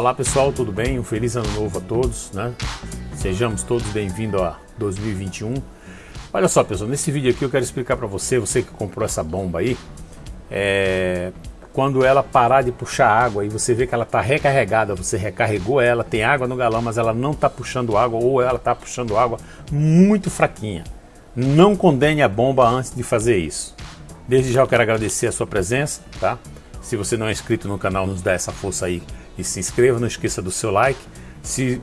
Olá pessoal, tudo bem? Um feliz ano novo a todos, né? Sejamos todos bem-vindos a 2021. Olha só pessoal, nesse vídeo aqui eu quero explicar para você, você que comprou essa bomba aí, é... quando ela parar de puxar água e você vê que ela está recarregada, você recarregou ela, tem água no galão, mas ela não está puxando água ou ela está puxando água muito fraquinha. Não condene a bomba antes de fazer isso. Desde já eu quero agradecer a sua presença, tá? Se você não é inscrito no canal, nos dá essa força aí e se inscreva, não esqueça do seu like. Se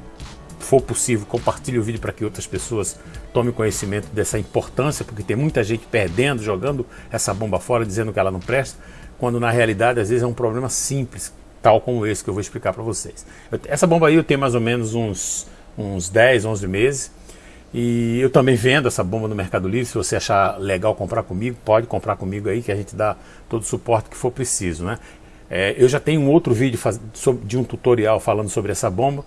for possível, compartilhe o vídeo para que outras pessoas tomem conhecimento dessa importância, porque tem muita gente perdendo, jogando essa bomba fora, dizendo que ela não presta, quando na realidade às vezes é um problema simples, tal como esse que eu vou explicar para vocês. Essa bomba aí eu tenho mais ou menos uns, uns 10, 11 meses, e eu também vendo essa bomba no Mercado Livre, se você achar legal comprar comigo, pode comprar comigo aí, que a gente dá todo o suporte que for preciso, né? É, eu já tenho um outro vídeo de um tutorial falando sobre essa bomba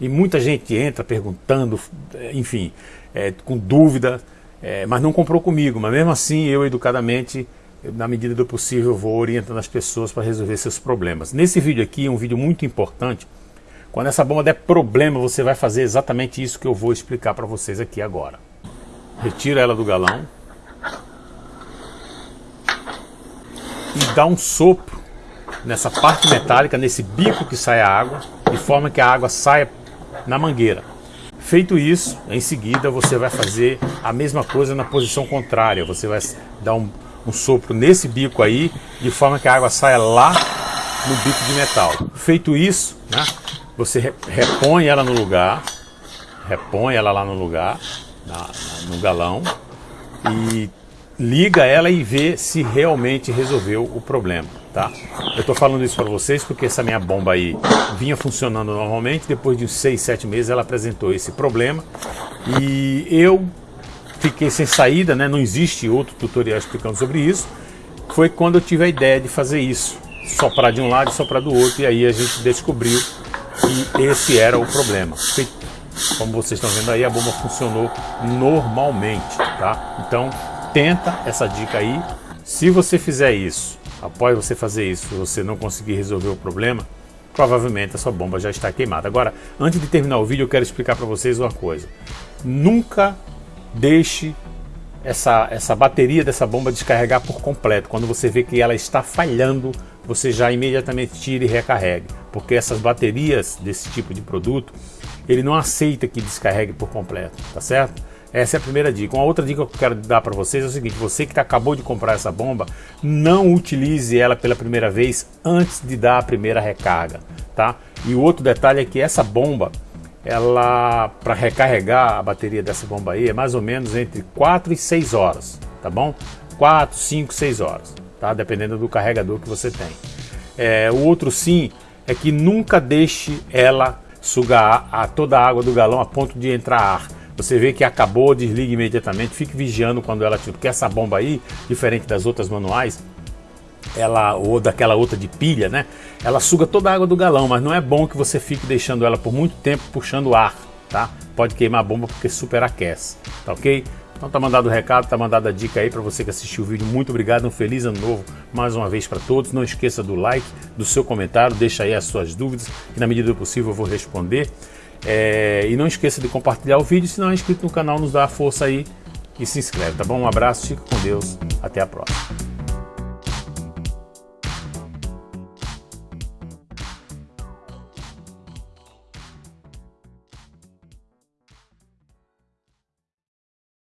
e muita gente entra perguntando, é, enfim, é, com dúvida, é, mas não comprou comigo. Mas mesmo assim, eu educadamente, na medida do possível, vou orientando as pessoas para resolver seus problemas. Nesse vídeo aqui, um vídeo muito importante, quando essa bomba der problema, você vai fazer exatamente isso que eu vou explicar para vocês aqui agora. Retira ela do galão e dá um sopro nessa parte metálica, nesse bico que sai a água, de forma que a água saia na mangueira. Feito isso, em seguida você vai fazer a mesma coisa na posição contrária. Você vai dar um, um sopro nesse bico aí, de forma que a água saia lá no bico de metal. Feito isso, né, você repõe ela no lugar, repõe ela lá no lugar, na, no galão, e liga ela e vê se realmente resolveu o problema, tá? Eu tô falando isso para vocês porque essa minha bomba aí vinha funcionando normalmente, depois de 6, 7 meses ela apresentou esse problema e eu fiquei sem saída, né? Não existe outro tutorial explicando sobre isso. Foi quando eu tive a ideia de fazer isso, soprar de um lado e soprar do outro e aí a gente descobriu que esse era o problema. Como vocês estão vendo aí, a bomba funcionou normalmente, tá? Então, tenta essa dica aí. Se você fizer isso, após você fazer isso, você não conseguir resolver o problema, provavelmente a sua bomba já está queimada. Agora, antes de terminar o vídeo, eu quero explicar para vocês uma coisa. Nunca deixe essa, essa bateria dessa bomba descarregar por completo. Quando você vê que ela está falhando, você já imediatamente tire e recarregue. Porque essas baterias desse tipo de produto, ele não aceita que descarregue por completo, tá certo? Essa é a primeira dica. Uma outra dica que eu quero dar para vocês é o seguinte, você que acabou de comprar essa bomba, não utilize ela pela primeira vez antes de dar a primeira recarga, tá? E o outro detalhe é que essa bomba, ela para recarregar a bateria dessa bomba aí é mais ou menos entre 4 e 6 horas, tá bom? 4, 5, 6 horas, tá? Dependendo do carregador que você tem. É, o outro sim é que nunca deixe ela sugar a, toda a água do galão a ponto de entrar ar você vê que acabou, desliga imediatamente, fique vigiando quando ela porque essa bomba aí, diferente das outras manuais, ela ou daquela outra de pilha, né? Ela suga toda a água do galão, mas não é bom que você fique deixando ela por muito tempo puxando ar, tá? Pode queimar a bomba porque superaquece, tá ok? Então tá mandado o recado, tá mandada a dica aí para você que assistiu o vídeo. Muito obrigado, um feliz ano novo mais uma vez para todos. Não esqueça do like, do seu comentário, deixa aí as suas dúvidas, que na medida do possível eu vou responder. É, e não esqueça de compartilhar o vídeo, se não é inscrito no canal, nos dá a força aí e se inscreve, tá bom? Um abraço, fique com Deus, até a próxima.